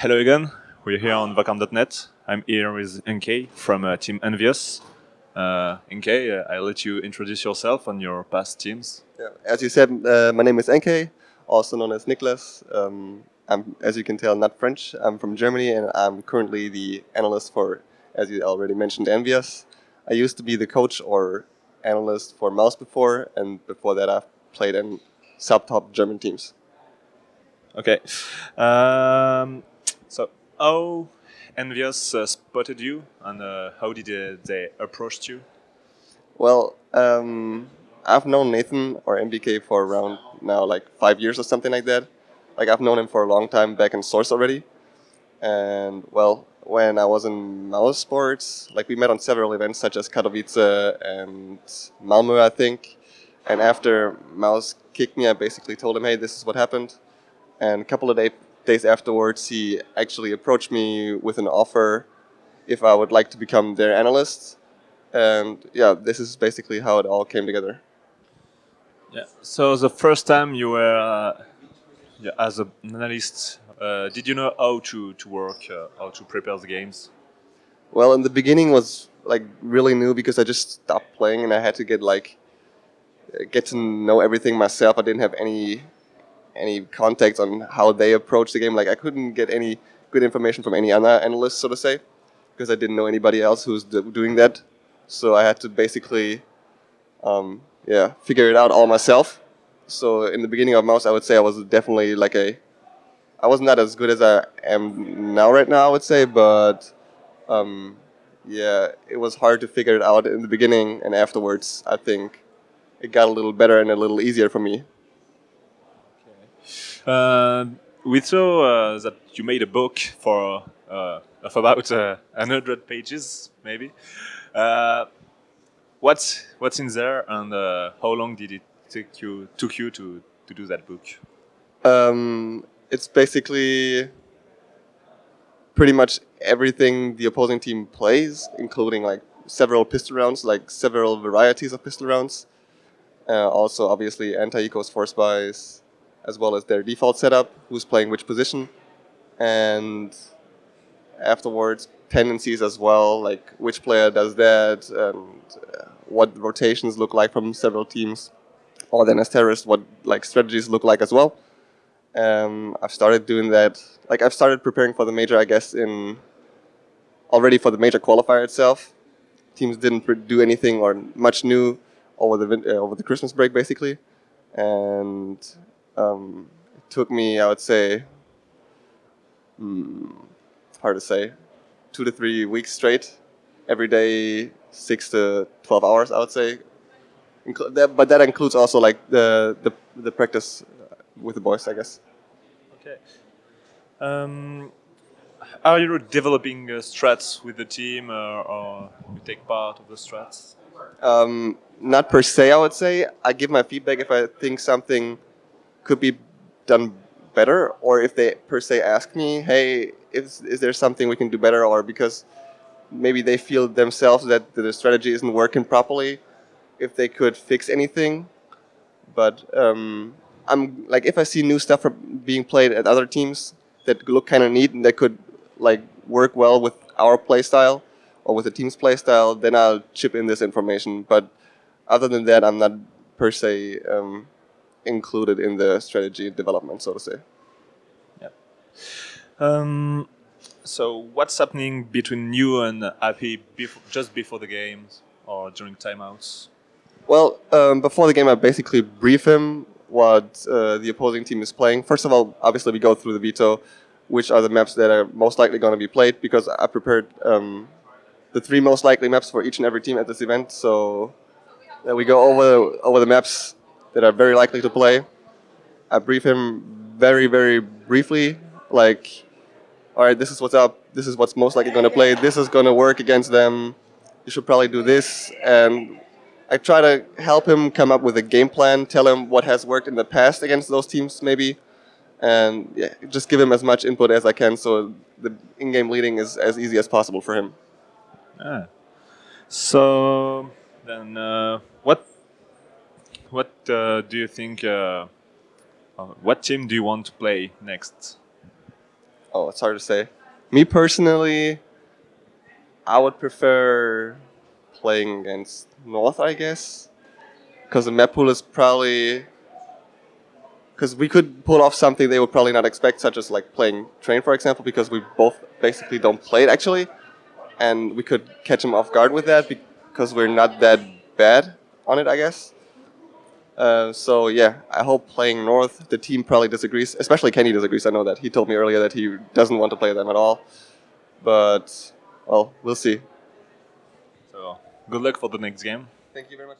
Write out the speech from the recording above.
Hello again. We're here on Vakarm.net. I'm here with NK from uh, Team EnVyUs. Uh, NK, uh, I'll let you introduce yourself and your past teams. Yeah, as you said, uh, my name is NK, also known as Nicholas. Um, I'm, as you can tell, not French. I'm from Germany and I'm currently the analyst for, as you already mentioned, EnVyUs. I used to be the coach or analyst for Mouse before, and before that I've played in sub-top German teams. Okay. Um, so, how EnVyUs uh, spotted you, and uh, how did uh, they approach you? Well, um, I've known Nathan or NBK for around now like five years or something like that. Like I've known him for a long time back in Source already. And well, when I was in Mouse Sports, like we met on several events such as Katowice and Malmö, I think. And after Mouse kicked me, I basically told him, hey, this is what happened. And a couple of day, days afterwards, he actually approached me with an offer if I would like to become their analyst. And yeah, this is basically how it all came together. Yeah. So the first time you were uh, yeah, as an analyst, uh, did you know how to to work, uh, how to prepare the games? Well, in the beginning was like really new because I just stopped playing and I had to get like get to know everything myself. I didn't have any any context on how they approach the game. Like I couldn't get any good information from any other analyst, so to say, because I didn't know anybody else who's doing that. So I had to basically, um, yeah, figure it out all myself. So in the beginning of Mouse, I would say I was definitely like a, I was not as good as I am now right now, I would say, but um, yeah, it was hard to figure it out in the beginning and afterwards, I think it got a little better and a little easier for me. Uh, we saw uh, that you made a book for uh, of about uh, hundred pages, maybe. Uh, what's what's in there, and how long did it take you took you to to do that book? Um, it's basically pretty much everything the opposing team plays, including like several pistol rounds, like several varieties of pistol rounds. Uh, also, obviously, anti-ecos force buys, as well as their default setup, who's playing which position, and afterwards tendencies as well, like which player does that, and uh, what rotations look like from several teams, or then as terrorists, what like strategies look like as well. Um, I've started doing that, like I've started preparing for the major, I guess, in already for the major qualifier itself. Teams didn't do anything or much new over the uh, over the Christmas break basically, and um, it took me I would say hmm, hard to say two to three weeks straight, every day six to twelve hours I would say. Inclu that, but that includes also like the the the practice with the boys I guess. Okay. Um, are you developing uh, strats with the team, uh, or you take part of the strats? Um, not per se, I would say. I give my feedback if I think something could be done better, or if they per se ask me, hey, is, is there something we can do better, or because maybe they feel themselves that the strategy isn't working properly, if they could fix anything. But um, I'm like, if I see new stuff being played at other teams that look kind of neat and that could like work well with our playstyle or with the team's playstyle, then I'll chip in this information. But other than that, I'm not per se um, included in the strategy development, so to say. Yeah. Um, so what's happening between you and Happy before, just before the games or during timeouts? Well, um, before the game, I basically brief him what uh, the opposing team is playing. First of all, obviously, we go through the veto, which are the maps that are most likely going to be played, because I prepared um, the three most likely maps for each and every team at this event. So then we go over over the maps that are very likely to play. I brief him very very briefly, like, all right, this is what's up. This is what's most likely going to play. This is going to work against them. You should probably do this. And I try to help him come up with a game plan, tell him what has worked in the past against those teams, maybe, and yeah, just give him as much input as I can so the in-game leading is as easy as possible for him. Ah. So then, uh, what what uh, do you think? Uh, uh, what team do you want to play next? Oh, it's hard to say. Me personally, I would prefer playing against North, I guess, because the map pool is probably because we could pull off something they would probably not expect, such as like playing train, for example, because we both basically don't play it actually, and we could catch them off guard with that because we're not that bad on it, I guess. Uh, so yeah, I hope playing North. The team probably disagrees, especially Kenny disagrees. I know that he told me earlier that he doesn't want to play them at all. But well, we'll see. So good luck for the next game. Thank you very much.